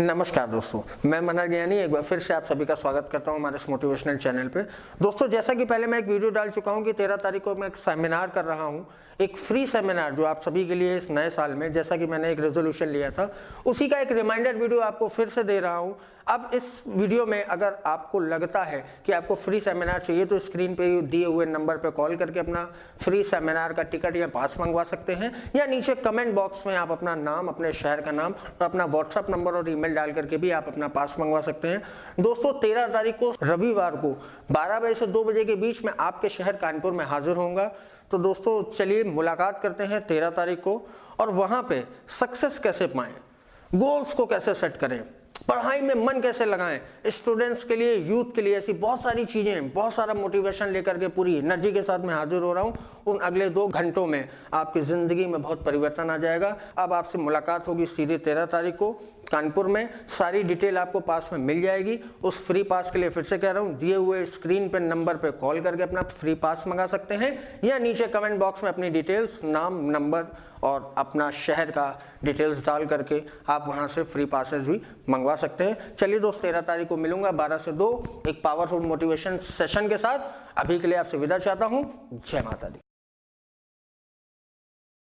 नमस्कार दोस्तों, मैं मनहर ज्ञानी, एक बार फिर से आप सभी का स्वागत करता हूँ हमारे इस मोटिवेशनल चैनल पे। दोस्तों, जैसा कि पहले मैं एक वीडियो डाल चुका हूँ कि तेरह तारीख को मैं एक सेमिनार कर रहा हूँ, एक फ्री सेमिनार जो आप सभी के लिए इस नए साल में, जैसा कि मैंने एक रेजोल्यूशन लिया था, उसी का एक रिमाइंडर वीडियो आपको फिर से दे रहा हूँ। अब इस वीडियो में अगर आपको लगता है कि आपको फ्री सेमिनार चाहिए तो स्क्रीन पे दिए हुए नंबर पे कॉल करके अपना फ्री सेमिनार का टिकट या पास मंगवा सकते हैं, या नीचे कमेंट बॉक्स में आप अपना नाम, अपने शहर का नाम और अपना व्हाट्सअप नंबर और ईमेल डाल करके भी आप अपना पास मंगवा सकते हैं। दोस्तों, तेरह तारीख को रविवार को बारह बजे से दो बजे के बीच में आपके शहर कानपुर में हाजिर होऊँगा। तो दोस्तों, चलिए मुलाकात करते हैं तेरह तारीख को और वहाँ पे सक्सेस कैसे पाएँ? गोल्स को कैसे सेट करें? पढ़ाई में मन कैसे लगाएँ? स्टूडेंट्स के लिए यूथ के लिए ऐसी बहुत सारी चीज़ें बहुत सारा मोटिवेशन लेकर के पूरी एनर्जी के साथ मैं हाजिर हो रहा हूँ। उन अगले दो घंटों में आपकी ज़िंदगी में बहुत परिवर्तन आ जाएगा। अब आपसे मुलाकात होगी सीधे तेरह तारीख को। कानपुर में। सारी डिटेल आपको पास में मिल जाएगी। उस फ्री पास के लिए फिर से कह रहा हूँ, दिए हुए स्क्रीन पे, नंबर पे कॉल करके अपना फ्री पास मंगा सकते हैं या नीचे कमेंट बॉक्स में अपनी डिटेल्स, नाम, नंबर और अपना शहर का डिटेल्स डाल करके आप वहाँ से फ्री पासेस भी मंगवा सकते हैं। चलिए दोस्त, तेरह तारीख को मिलूँगा बारह से दो, एक पावरफुल मोटिवेशन सेशन के साथ। अभी के लिए आपसे विदा चाहता हूँ। जय माता दी।